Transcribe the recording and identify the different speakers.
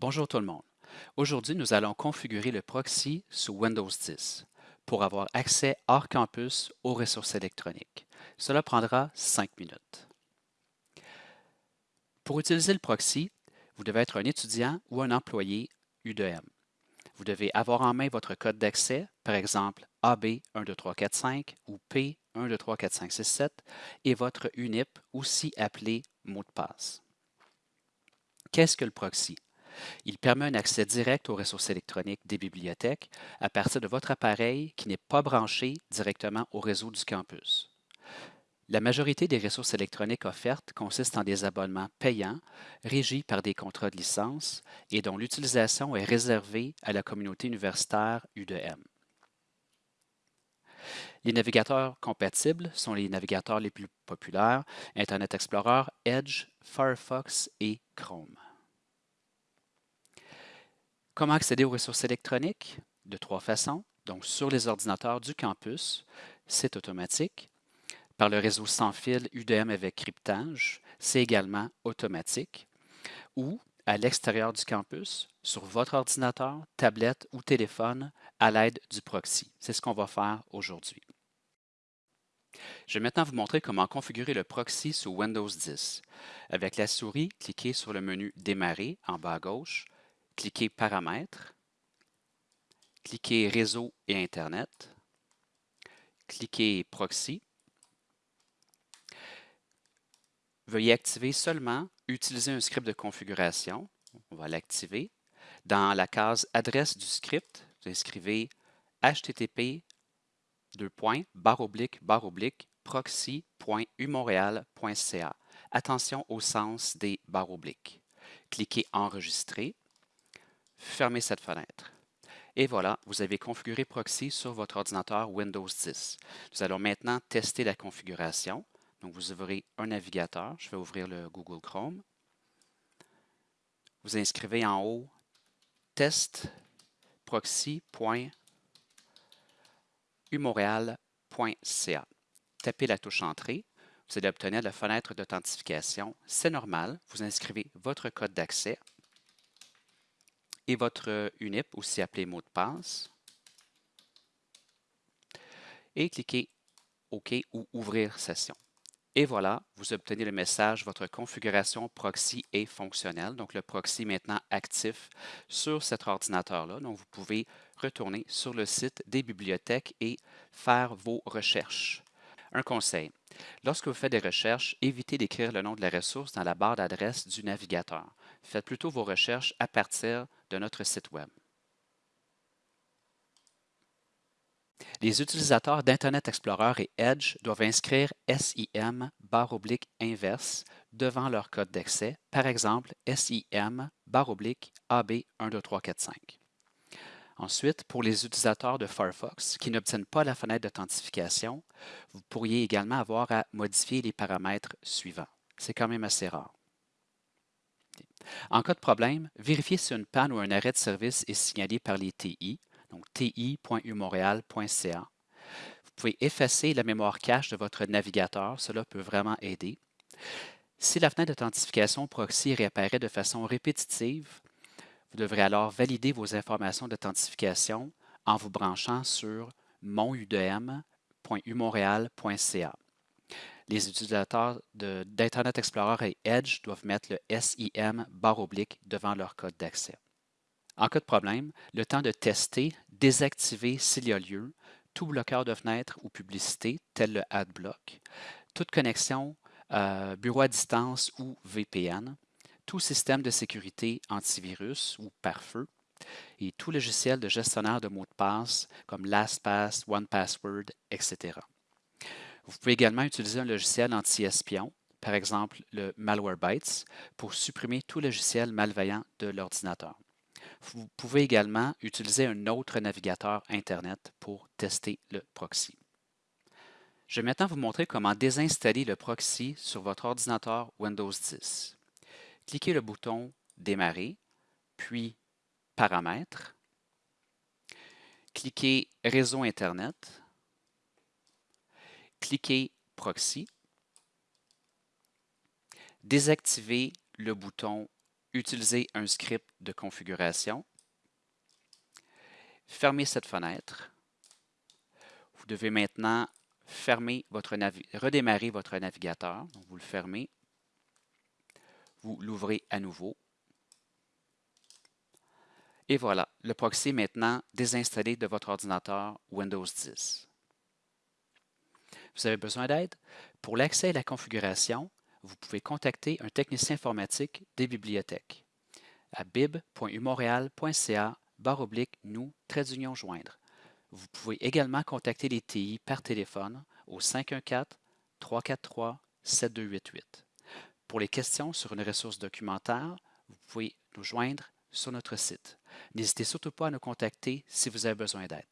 Speaker 1: Bonjour tout le monde. Aujourd'hui, nous allons configurer le proxy sous Windows 10 pour avoir accès hors campus aux ressources électroniques. Cela prendra 5 minutes. Pour utiliser le proxy, vous devez être un étudiant ou un employé U2M. Vous devez avoir en main votre code d'accès, par exemple AB12345 ou P123456 et votre UNIP, aussi appelé mot de passe. Qu'est-ce que le proxy? Il permet un accès direct aux ressources électroniques des bibliothèques à partir de votre appareil qui n'est pas branché directement au réseau du campus. La majorité des ressources électroniques offertes consistent en des abonnements payants, régis par des contrats de licence et dont l'utilisation est réservée à la communauté universitaire U2M. Les navigateurs compatibles sont les navigateurs les plus populaires, Internet Explorer, Edge, Firefox et Chrome. Comment accéder aux ressources électroniques? De trois façons. Donc, sur les ordinateurs du campus, c'est automatique. Par le réseau sans fil UDM avec cryptage, c'est également automatique. Ou à l'extérieur du campus, sur votre ordinateur, tablette ou téléphone, à l'aide du proxy. C'est ce qu'on va faire aujourd'hui. Je vais maintenant vous montrer comment configurer le proxy sous Windows 10. Avec la souris, cliquez sur le menu Démarrer en bas à gauche, cliquez Paramètres, cliquez Réseau et Internet, cliquez Proxy. Veuillez activer seulement Utiliser un script de configuration. On va l'activer. Dans la case Adresse du script, vous inscrivez http proxy.umontréal.ca. Attention au sens des barres obliques. Cliquez Enregistrer fermez cette fenêtre. Et voilà, vous avez configuré Proxy sur votre ordinateur Windows 10. Nous allons maintenant tester la configuration. Donc, vous ouvrez un navigateur. Je vais ouvrir le Google Chrome. Vous inscrivez en haut test proxy.umontréal.ca. Tapez la touche Entrée. Vous allez obtenir la fenêtre d'authentification. C'est normal. Vous inscrivez votre code d'accès votre UNIP, aussi appelé mot de passe. Et cliquez OK ou Ouvrir session. Et voilà, vous obtenez le message, votre configuration proxy est fonctionnelle. Donc, le proxy est maintenant actif sur cet ordinateur-là. Donc, vous pouvez retourner sur le site des bibliothèques et faire vos recherches. Un conseil, lorsque vous faites des recherches, évitez d'écrire le nom de la ressource dans la barre d'adresse du navigateur. Faites plutôt vos recherches à partir de notre site Web. Les utilisateurs d'Internet Explorer et Edge doivent inscrire SIM barre oblique inverse devant leur code d'accès, par exemple SIM barre oblique AB12345. Ensuite, pour les utilisateurs de Firefox qui n'obtiennent pas la fenêtre d'authentification, vous pourriez également avoir à modifier les paramètres suivants. C'est quand même assez rare. En cas de problème, vérifiez si une panne ou un arrêt de service est signalé par les TI, donc ti.umontréal.ca. Vous pouvez effacer la mémoire cache de votre navigateur, cela peut vraiment aider. Si la fenêtre d'authentification proxy réapparaît de façon répétitive, vous devrez alors valider vos informations d'authentification en vous branchant sur monudm.umontréal.ca. Les utilisateurs d'Internet Explorer et Edge doivent mettre le SIM barre oblique devant leur code d'accès. En cas de problème, le temps de tester, désactiver s'il y a lieu, tout bloqueur de fenêtre ou publicité, tel le AdBlock, toute connexion euh, bureau à distance ou VPN, tout système de sécurité antivirus ou pare-feu, et tout logiciel de gestionnaire de mots de passe comme LastPass, OnePassword, etc. Vous pouvez également utiliser un logiciel anti-espion, par exemple le Malwarebytes, pour supprimer tout logiciel malveillant de l'ordinateur. Vous pouvez également utiliser un autre navigateur Internet pour tester le proxy. Je vais maintenant vous montrer comment désinstaller le proxy sur votre ordinateur Windows 10. Cliquez le bouton Démarrer, puis Paramètres. Cliquez Réseau Internet cliquez Proxy, désactivez le bouton utiliser un script de configuration. Fermez cette fenêtre. Vous devez maintenant fermer votre redémarrer votre navigateur. Donc, vous le fermez. Vous l'ouvrez à nouveau. Et voilà, le proxy est maintenant désinstallé de votre ordinateur Windows 10. Vous avez besoin d'aide? Pour l'accès à la configuration, vous pouvez contacter un technicien informatique des bibliothèques à bib.umontréal.ca oblique nous, trait joindre. Vous pouvez également contacter les TI par téléphone au 514-343-7288. Pour les questions sur une ressource documentaire, vous pouvez nous joindre sur notre site. N'hésitez surtout pas à nous contacter si vous avez besoin d'aide.